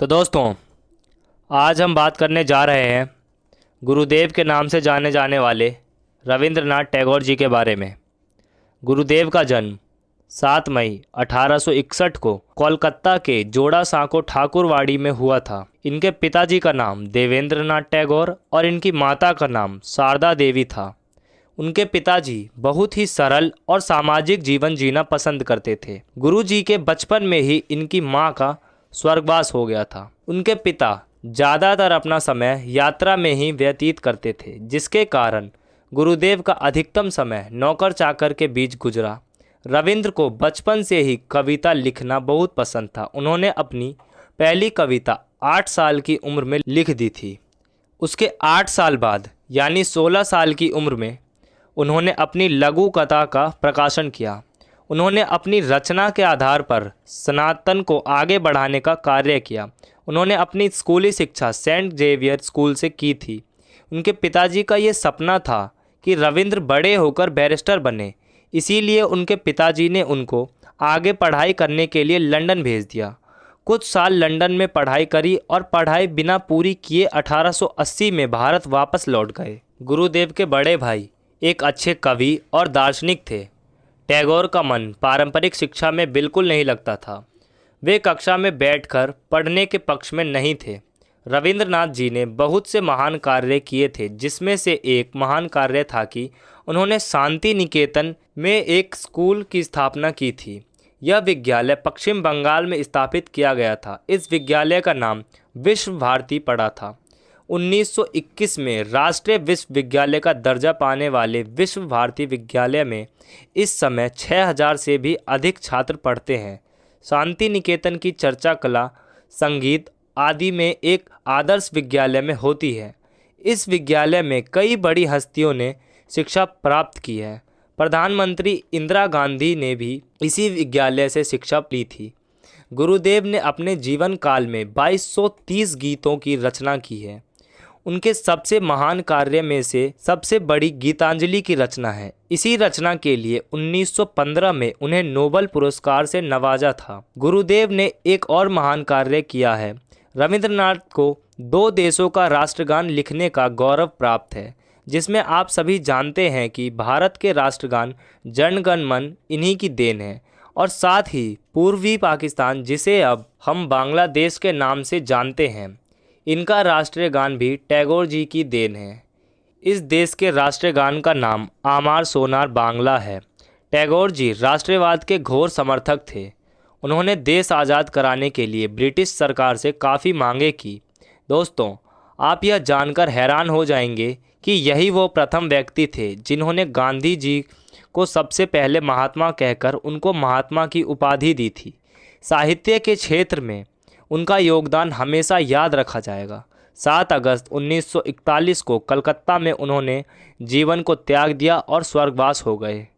तो दोस्तों, आज हम बात करने जा रहे हैं गुरुदेव के नाम से जाने जाने वाले रविंद्रनाथ टैगोर जी के बारे में। गुरुदेव का जन्म 7 मई 1861 को कोलकाता के जोड़ा सांको ठाकुरवाड़ी में हुआ था। इनके पिताजी का नाम देवेंद्रनाथ टैगोर और इनकी माता का नाम शारदा देवी था। उनके पिताजी बहुत ही सरल और सामाजिक जीवन जीना पसंद करते थे। गुरुजी के बचपन में ही इनकी माँ का स्वर्गवास हो गया था। उनके पिता ज़्यादातर अपना समय यात्रा में ही व्यतीत करते थे, जिसके कारण गुरुदेव का अधिकतम समय नौकर चाकर के बीच गुजरा। रविंद्र को बचपन से ही कविता लिखना बहुत पसंद था। उन्होंने अपनी पहली कविता आठ साल की उम्र में लिख दी थी। उसके आठ साल बाद, यानी सोलह साल की उम्र में, उन्होंने अपनी लघु कथा का प्रकाशन किया। उन्होंने अपनी रचना के आधार पर सनातन को आगे बढ़ाने का कार्य किया। उन्होंने अपनी स्कूली शिक्षा सेंट जेवियर स्कूल से की थी। उनके पिताजी का ये सपना था कि रविंद्र बड़े होकर बैरिस्टर बने। इसीलिए उनके पिताजी ने उनको आगे पढ़ाई करने के लिए लंदन भेज दिया। कुछ साल लंदन में पढ़ाई करी और पढ़ाई बिना पूरी किए 1880 में भारत वापस लौट गए। गुरुदेव के बड़े भाई एक अच्छे कवि और दार्शनिक थे। टैगोर का मन पारंपरिक शिक्षा में बिल्कुल नहीं लगता था। वे कक्षा में बैठकर पढ़ने के पक्ष में नहीं थे। रविंद्रनाथ जी ने बहुत से महान कार्य किए थे, जिसमें से एक महान कार्य था कि उन्होंने शांति निकेतन में एक स्कूल की स्थापना की थी। यह विद्यालय पश्चिम बंगाल में स्थापित किया गया था। इस विद्यालय का नाम विश्व भारती पड़ा था। 1921 में राष्ट्रीय विश्वविद्यालय का दर्जा पाने वाले विश्व भारती विद्यालय में इस समय 6000 से भी अधिक छात्र पढ़ते हैं। शांति निकेतन की चर्चा कला, संगीत आदि में एक आदर्श विद्यालय में होती है। इस विद्यालय में कई बड़ी हस्तियों ने शिक्षा प्राप्त की है। प्रधानमंत्री इंदिरा गांधी ने भी इसी विद्यालय से शिक्षा ली थी। गुरुदेव ने अपने जीवन काल में 2230 गीतों की रचना की है। उनके सबसे महान कार्य में से सबसे बड़ी गीतांजलि की रचना है। इसी रचना के लिए 1915 में उन्हें नोबल पुरस्कार से नवाजा था। गुरुदेव ने एक और महान कार्य किया है। रविंद्रनाथ को दो देशों का राष्ट्रगान लिखने का गौरव प्राप्त है, जिसमें आप सभी जानते हैं कि भारत के राष्ट्रगान जनगण मन इन्हीं की देन है। और साथ ही पूर्वी पाकिस्तान, जिसे अब हम बांग्लादेश के नाम से जानते हैं। इनका राष्ट्रीय गान भी टैगोर जी की देन है। इस देश के राष्ट्रीय गान का नाम आमार सोनार बांग्ला है। टैगोर जी राष्ट्रवाद के घोर समर्थक थे। उन्होंने देश आज़ाद कराने के लिए ब्रिटिश सरकार से काफ़ी मांगे की। दोस्तों, आप यह जानकर हैरान हो जाएँगे कि यही वो प्रथम व्यक्ति थे जिन्होंने गांधी जी को सबसे पहले महात्मा कहकर उनको महात्मा की उपाधि दी थी। साहित्य के क्षेत्र में उनका योगदान हमेशा याद रखा जाएगा। सात अगस्त 1941 को कलकत्ता में उन्होंने जीवन को त्याग दिया और स्वर्गवास हो गए।